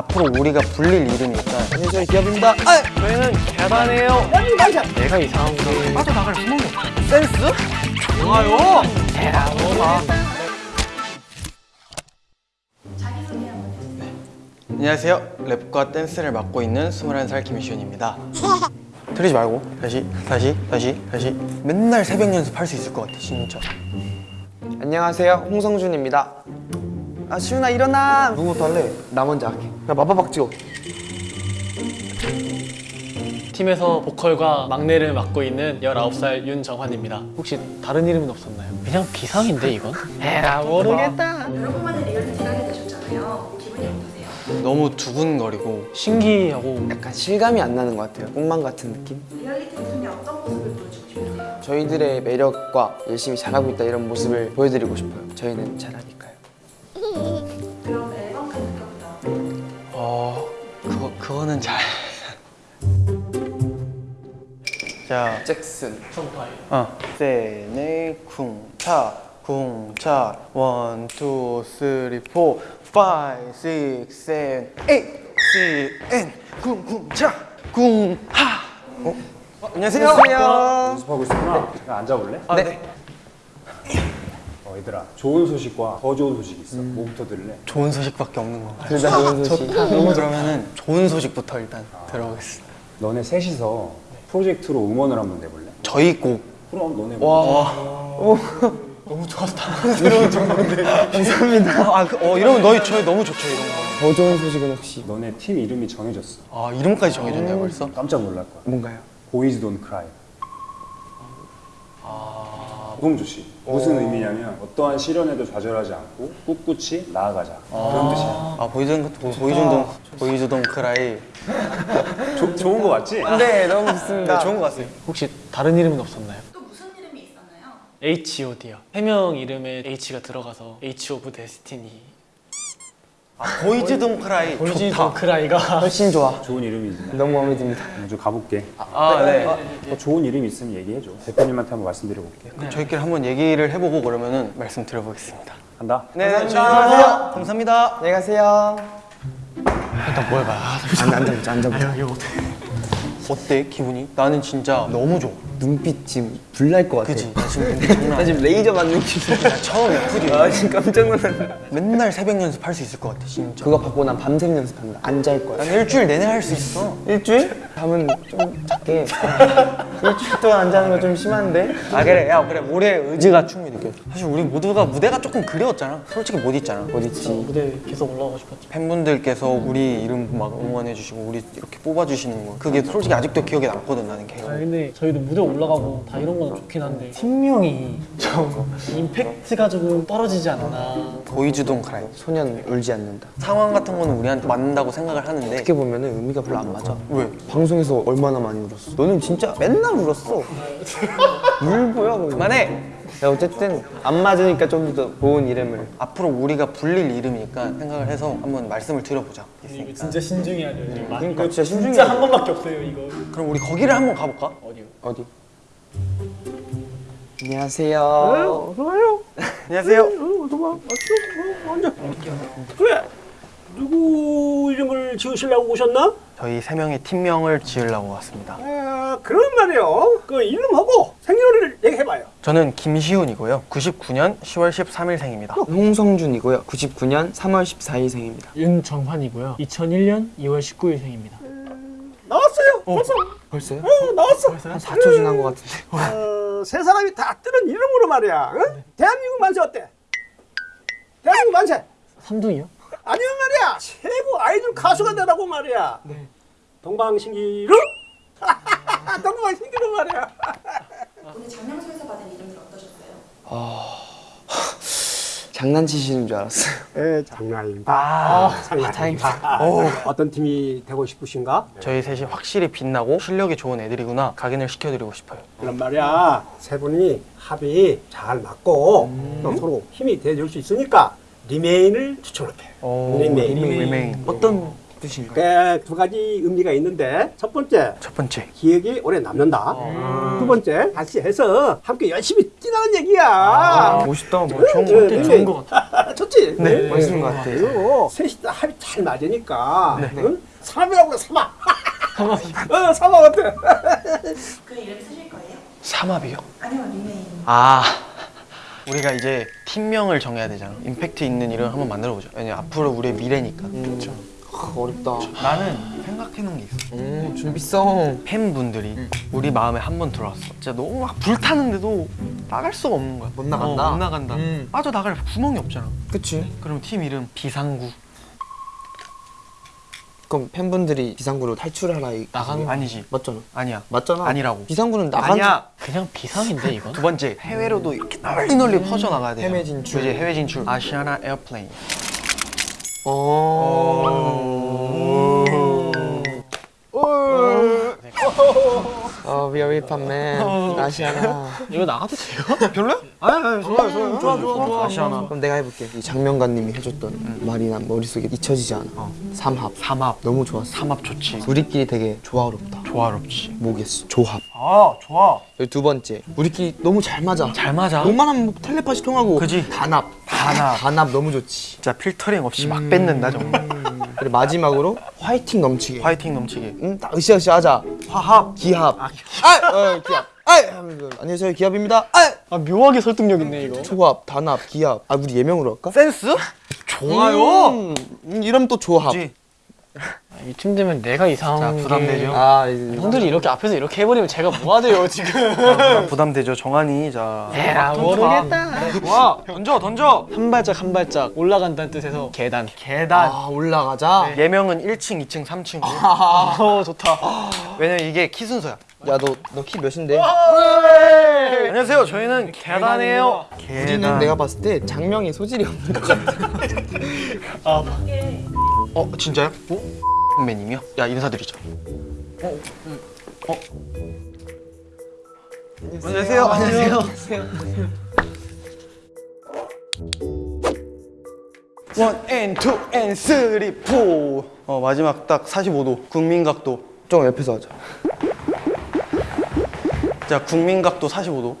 앞으로 우리가 불릴 이름이니까 안녕하세요 기업입니다. 아! 저희는 맞아 내가 이상한 거 빠져나갈 없어. 센스? 좋아요. 안녕하세요. 랩과 댄스를 맡고 있는 21살 김시훈입니다. 틀리지 말고. 다시 다시 다시 다시. 맨날 새벽 연습할 수 있을 것 같아 진짜 안녕하세요. 홍성준입니다 아 시훈아 일어나 누구부터 할래? 나 먼저 할게 야 마파박 찍어 팀에서 보컬과 막내를 맡고 있는 19살 윤정환입니다. 혹시 다른 이름은 없었나요? 그냥 비상인데 이건? 에라 모르겠다. 여러분만의 리얼리티를 하게 되셨잖아요. 기분이 어떠세요? 너무 두근거리고 신기하고 약간 실감이 안 나는 것 같아요 꿈만 같은 느낌? 리얼리티 중에 어떤 모습을 보여주고 싶으세요? 저희들의 매력과 열심히 잘하고 있다 이런 모습을 보여드리고 싶어요 저희는 잘하니까요 그럼 앨범 카드부터 어 그거 그거는 잘. 자, 잭슨 어, 세네 쿵차 쿵차 원, 투, 쓰리, 포, 파이, 식, 센, 에잇, 시, 엔, 쿵쿵차 쿵하. 어? 어, 안녕하세요. 연습하고 있구나. 앉아볼래? 아, 네. 어, 얘들아, 좋은 소식과 더 좋은 소식이 있어. 뭐부터 들을래? 좋은 소식밖에 없는 거. 둘다 좋은 소식 그러면은 좋은 소식부터 일단 들어보겠습니다. 너네 셋이서 프로젝트로 음원을 한번 내볼래? 저희 곡 그럼 너네 너무 좋아서 다 들어온 정도인데 감사합니다. 아, 그, 어 이러면 너희 저희 너무 좋죠 이런 거. 더 좋은 소식은 혹시 너네 팀 이름이 정해졌어. 아 이름까지 정해졌나요 벌써? 깜짝 놀랄 거야. 뭔가요? Boys Don't Cry. 아... 너무 좋지. 무슨 의미냐면 어떠한 시련에도 좌절하지 않고 꿋꿋이 나아가자. 그런 뜻이야. 아 Boys Boys Don't Boys Don't Cry. 조, 좋은 거 맞지? 네 너무 좋습니다 네 좋은 거 같아요. 혹시 다른 이름은 없었나요? 또 무슨 이름이 있었나요? H.O.D요. 세명 이름에 H가 들어가서 H of Destiny. 아 Boys Don't Cry 보이지 좋다. Cry가 훨씬 좋아 좋은 이름이지. 너무 마음에 듭니다 먼저 가볼게. 아 네. 더 좋은 이름 있으면 얘기해줘. 대표님한테 한번 말씀드려볼게. 그럼 저희끼리 한번 얘기를 해보고 그러면은 말씀드려보겠습니다. 간다. 네, 감사합니다. 감사합니다. 안녕히 가세요 일단 뭘 봐. 아, 안 앉아보자 앉아보자 이거 어때? 기분이? 나는 진짜 너무 좋아. 눈빛 지금 불날 것 같아 그지? 나 지금 장난 나. 지금 레이저 맞는 기분 나 처음 FD. 아 지금 깜짝 놀랐네 맨날 새벽 연습할 수 있을 것 같아 진짜. 그거 받고 난 밤샘 연습한다 안 잘 거야 난 일주일 내내 할 수 있어. 일주일? 잠은 좀 작게 일주일 동안 안 자는 거좀 심한데? 아 그래 야 그래 올해 의지가 충분히 느껴져. 사실 우리 모두가 무대가 조금 그리웠잖아. 솔직히 못 있잖아. 어디 있지? 무대 계속 올라가고 싶었지. 팬분들께서 우리 이름 막 응원해 주시고 우리 이렇게 뽑아주시는 거 그게 솔직히 아직도 기억에 남거든 나는 아 걔가. 근데 저희도 무대 올라가고 다 이런 건 좋긴 한데 팀명이 좀 임팩트가 조금 떨어지지 않나. 보이즈동 크라이. 소년 울지 않는다 상황 같은 거는 우리한테 맞는다고 생각을 하는데 어떻게 보면 은 의미가 별로 안 맞아 왜? 방송 에서 얼마나 많이 울었어 너는 진짜 맨날 울었어 울보야 그만해! 야, 어쨌든 안 맞으니까 좀 더 좋은 이름을 앞으로 우리가 불릴 이름이니까 생각을 해서 한번 말씀을 드려보자 이거 진짜 신중해야 돼요. 지금. 그러니까 진짜 신중해야 진짜 돼. 한 번밖에 없어요 이거. 그럼 우리 거기를 한번 가볼까? 어디요? 어디? 안녕하세요 안녕하세요 그래 누구 지으시려고 오셨나? 저희 세 명의 팀명을 지으려고 왔습니다. 아 그런 말이요. 그 이름하고 생년월일 얘기해봐요. 저는 김시훈이고요. 99년 10월 13일 생입니다. 홍성준이고요. 99년 3월 14일 생입니다. 윤정환이고요. 2001년 2월 19일 생입니다. 나왔어요. 벌써. 벌써요? 어, 나왔어. 한 4초 지난 것 같은데. 어, 세 사람이 다 뜨는 이름으로 말이야. 응? 대한민국 만세 어때? 대한민국 만세. 3등이요? 아니면 말이야. 최고 아이돌 가수가 되라고 말이야. 동방신기로 동방신기로 말이야. 오늘 장명소에서 받은 이름들 어떠셨어요? 장난치시는 줄 알았어요. 에 장난입니다. 아, 장난입니다. 어떤 팀이 되고 싶으신가? 저희 셋이 확실히 빛나고 실력이 좋은 애들이구나 각인을 시켜드리고 싶어요. 그런 말이야 세 분이 합이 잘 맞고 또 서로 힘이 돼줄 수 있으니까 remain을 추천할게 오, remain. remain. 어떤 뜻인가요? 그 두 가지 의미가 있는데 첫 번째 첫 번째 기억이 오래 남는다. 두 번째 같이 해서 함께 열심히 뛰라는 얘기야. 아, 멋있다. 뭐 좋은 거 네, 좋은 것 같아. 좋지? 네, 멋있는 것 같아. 그리고 셋이 다 합이 잘 맞으니까 응? 삼합이라고 그래 삼합. 어 삼합 어때? 그 이름 쓰실 거예요? 삼합이요? 아니면 닉네임? 아 우리가 이제 팀명을 정해야 되잖아 임팩트 있는 이름 한번 만들어보자 왜냐 앞으로 우리의 미래니까 그렇죠. 아, 어렵다. 나는 생각해놓은 게 있어 음, 준비성. 팬분들이 우리 마음에 한 번 들어왔어 진짜 너무 막 불타는데도 나갈 수가 없는 거야 못 나간다? 어, 못 나간다 음. 빠져나갈 구멍이 없잖아 그치. 그럼 팀 이름 비상구 그럼 팬분들이 비상구로 탈출하라 이 나가는 아니지. 맞잖아. 아니야. 맞잖아. 아니라고. 비상구는 나간 아니야. 그냥 비상인데 이건? 두 번째. 해외로도 이렇게 널리 널리 퍼져 나가야 돼 해외 진출. 이제 해외 진출. 아시아나 airplane 어. 어, man. 아시아나. 이거 나가도 돼요? 별로야? 아니 아니 좋아요 좋아요 좋아 좋아 좋아 아시아나 그럼 내가 해볼게. 이 장면가님이 해줬던 말이 난 머릿속에 잊혀지지 않아. 삼합. 삼합 너무 좋았어. 삼합 좋지 우리끼리 되게 조화롭다. 조화롭지 뭐겠어? 조합. 아 좋아 두 번째. 우리끼리 너무 잘 맞아. 잘 맞아 뭐만 하면 뭐 텔레파시 통하고. 그지? 단합. 단합. 단합 너무 좋지. 진짜 필터링 없이 막 뱉는다 정말 그리고 마지막으로 화이팅 넘치게. 화이팅 넘치게 응, 딱 으쌰으쌰 하자. 화합, 기합. 아, 어, 기합. 아, 하면서, 안녕하세요, 기합입니다. 아, 아 묘하게 설득력 있네 이거. 조합, 단합, 기합. 아, 우리 예명으로 할까? 센스? 좋아요 음, 음, 이러면 또 조합. 그지? 이쯤 되면 내가 이상한 자, 부담되죠? 아, 형들이 이렇게 앞에서 이렇게 해버리면 제가 뭐하돼요 지금. 아, 부담되죠 정한이 자 에라 모르겠다. 좋아 던져 던져 한 발짝 한 발짝 올라간다는 뜻에서 계단. 계단 아, 올라가자. 예명은 1층 2층 3층 아, 어, 좋다. 왜냐면 이게 키 순서야 야, 너, 너 키 몇인데? 안녕하세요 저희는 계단이에요 우리는 내가 봤을 때 장명에 소질이 없는 것 같아. 어 진짜요? 어? 선배님이요? 야 인사드리자 어? 어? 안녕하세요 안녕하세요 one, and, two, and, three, four. 어 마지막 딱 45도 국민각도 좀 옆에서 하자. 자 국민각도 45도